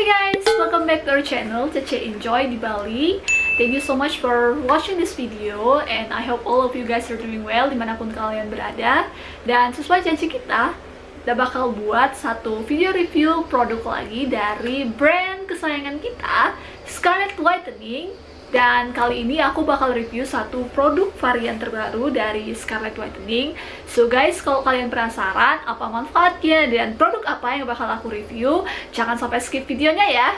Hi guys, welcome back to our channel Cece Enjoy di Bali. Thank you so much for watching this video And I hope all of you guys are doing well di mana pun kalian berada. Dan sesuai janji kita Kita bakal buat satu video review produk lagi dari brand kesayangan kita Scarlett Whitening dan kali ini aku bakal review satu produk varian terbaru dari Scarlett Whitening. So guys, kalau kalian penasaran apa manfaatnya dan produk apa yang bakal aku review Jangan sampai skip videonya ya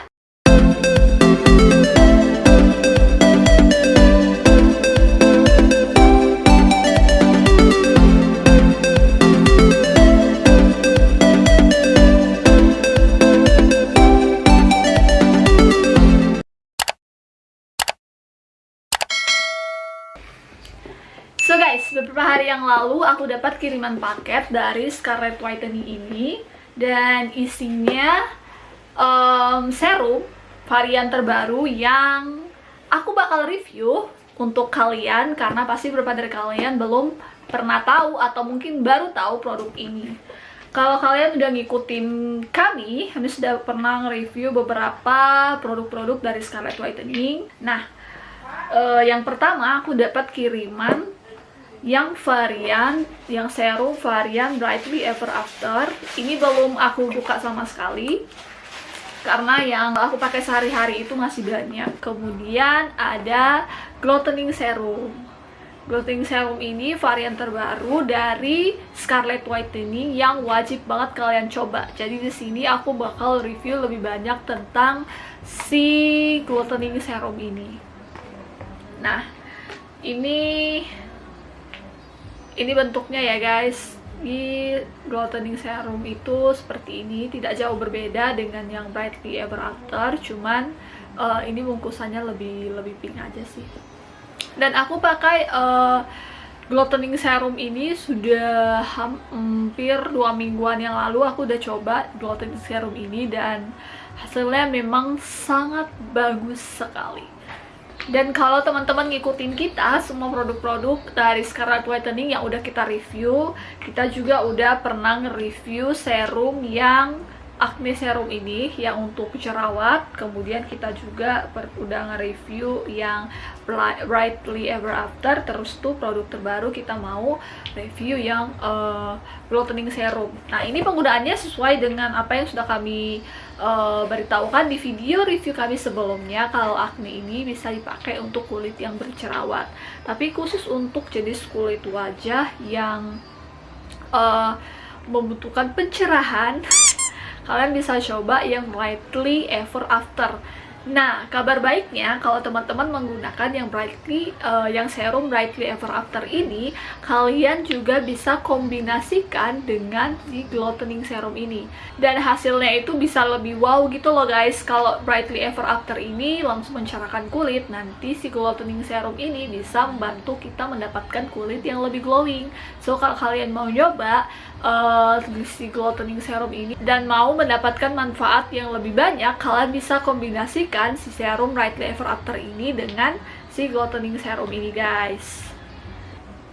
So guys, beberapa hari yang lalu aku dapat kiriman paket dari Scarlett Whitening ini Dan isinya um, serum varian terbaru yang aku bakal review untuk kalian Karena pasti beberapa dari kalian belum pernah tahu atau mungkin baru tahu produk ini kalau kalian udah ngikutin kami, kami sudah pernah nge-review beberapa produk-produk dari Scarlett Whitening. Nah, uh, yang pertama aku dapat kiriman yang varian yang serum varian Brightly Ever After. Ini belum aku buka sama sekali. Karena yang aku pakai sehari-hari itu masih banyak. Kemudian ada Glowtening Serum. Glowtening Serum ini varian terbaru dari Scarlett Whitening yang wajib banget kalian coba. Jadi di sini aku bakal review lebih banyak tentang si Glowtening Serum ini. Nah ini ini bentuknya ya guys. Di Glowtening Serum itu seperti ini tidak jauh berbeda dengan yang Brightly Ever After cuman uh, ini bungkusannya lebih lebih pink aja sih. Dan aku pakai uh, Glowtening Serum ini sudah hampir dua mingguan yang lalu aku udah coba Glowtening Serum ini dan hasilnya memang sangat bagus sekali dan kalau teman-teman ngikutin kita, semua produk-produk dari Scarlett Whitening yang udah kita review, kita juga udah pernah nge-review serum yang acne serum ini yang untuk jerawat kemudian kita juga udah nge-review yang Brightly Ever After terus tuh produk terbaru kita mau review yang uh, Glowtening Serum. Nah ini penggunaannya sesuai dengan apa yang sudah kami uh, beritahukan di video review kami sebelumnya kalau acne ini bisa dipakai untuk kulit yang berjerawat. Tapi khusus untuk jenis kulit wajah yang uh, membutuhkan pencerahan kalian bisa coba yang Brightly Ever After Nah, kabar baiknya kalau teman-teman menggunakan yang Brightly, uh, yang serum Brightly Ever After ini, kalian juga bisa kombinasikan dengan si Glowtening Serum ini. Dan hasilnya itu bisa lebih wow gitu loh guys. Kalau Brightly Ever After ini langsung mencerahkan kulit, nanti si Glowtening Serum ini bisa membantu kita mendapatkan kulit yang lebih glowing. So, kalau kalian mau nyoba uh, si Glowtening Serum ini dan mau mendapatkan manfaat yang lebih banyak, kalian bisa kombinasikan menggantikan si serum Ever After ini dengan si Glowtening Serum ini guys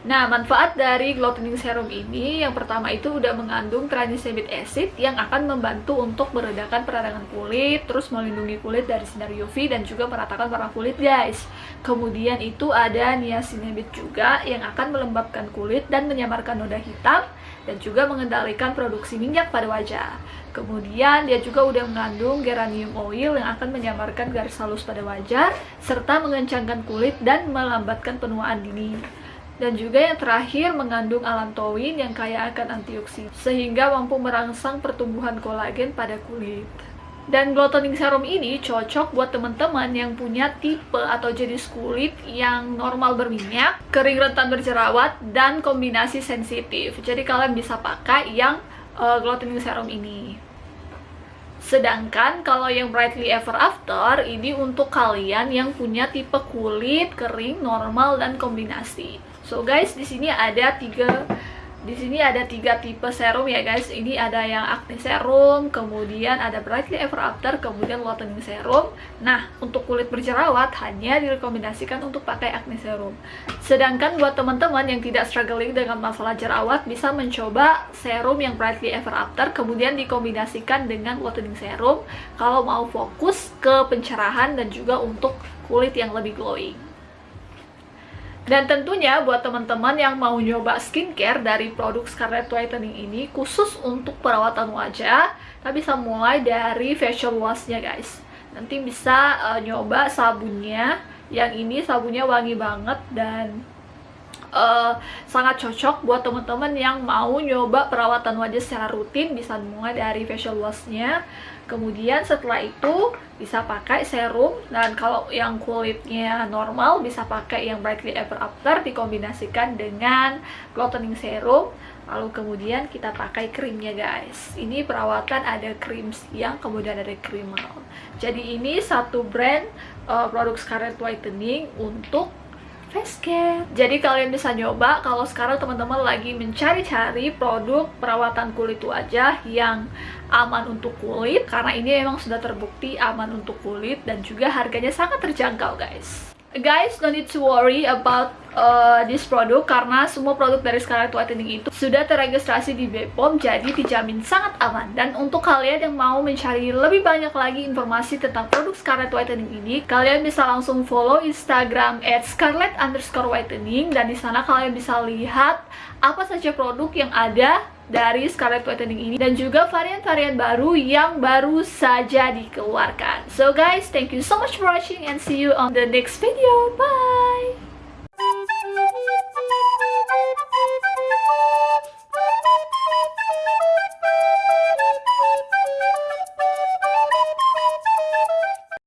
Nah, manfaat dari Glowtening Serum ini yang pertama itu udah mengandung tranexamic acid yang akan membantu untuk meredakan peradangan kulit, terus melindungi kulit dari sinar UV dan juga meratakan warna kulit, guys. Kemudian itu ada niacinamide juga yang akan melembabkan kulit dan menyamarkan noda hitam dan juga mengendalikan produksi minyak pada wajah. Kemudian dia juga udah mengandung geranium oil yang akan menyamarkan garis halus pada wajah serta mengencangkan kulit dan melambatkan penuaan dini dan juga yang terakhir mengandung allantoin yang kaya akan antioksidan sehingga mampu merangsang pertumbuhan kolagen pada kulit. Dan glowtoning serum ini cocok buat teman-teman yang punya tipe atau jenis kulit yang normal berminyak, kering rentan berjerawat, dan kombinasi sensitif. Jadi kalian bisa pakai yang uh, glowtoning serum ini. Sedangkan kalau yang Brightly Ever After ini untuk kalian yang punya tipe kulit kering, normal, dan kombinasi. So guys, di sini ada tiga di sini ada tiga tipe serum ya guys. Ini ada yang acne serum, kemudian ada brightly ever after, kemudian whitening serum. Nah, untuk kulit berjerawat hanya direkomendasikan untuk pakai acne serum. Sedangkan buat teman-teman yang tidak struggling dengan masalah jerawat bisa mencoba serum yang brightly ever after, kemudian dikombinasikan dengan whitening serum kalau mau fokus ke pencerahan dan juga untuk kulit yang lebih glowing. Dan tentunya buat teman-teman yang mau nyoba skincare dari produk Scarlett Whitening ini khusus untuk perawatan wajah, kita bisa mulai dari facial washnya guys. Nanti bisa uh, nyoba sabunnya, yang ini sabunnya wangi banget dan uh, sangat cocok buat teman-teman yang mau nyoba perawatan wajah secara rutin bisa mulai dari facial washnya kemudian setelah itu bisa pakai serum dan kalau yang kulitnya normal bisa pakai yang brightly ever after dikombinasikan dengan glowing serum. Lalu kemudian kita pakai krimnya guys. Ini perawatan ada krim siang kemudian ada krim malam jadi ini satu brand uh, produk Scarlett Whitening untuk face care. Jadi kalian bisa nyoba kalau sekarang teman-teman lagi mencari-cari produk perawatan kulit wajah yang aman untuk kulit karena ini memang sudah terbukti aman untuk kulit dan juga harganya sangat terjangkau guys. Guys, don't need to worry about uh, this product karena semua produk dari Scarlett Whitening itu sudah terregistrasi di BPOM jadi dijamin sangat aman. Dan untuk kalian yang mau mencari lebih banyak lagi informasi tentang produk Scarlett Whitening ini, kalian bisa langsung follow Instagram at scarlett underscore whitening dan di sana kalian bisa lihat apa saja produk yang ada dari Scarlett Whitening ini dan juga varian-varian baru yang baru saja dikeluarkan. So guys, thank you so much for watching and see you on the next video. Bye!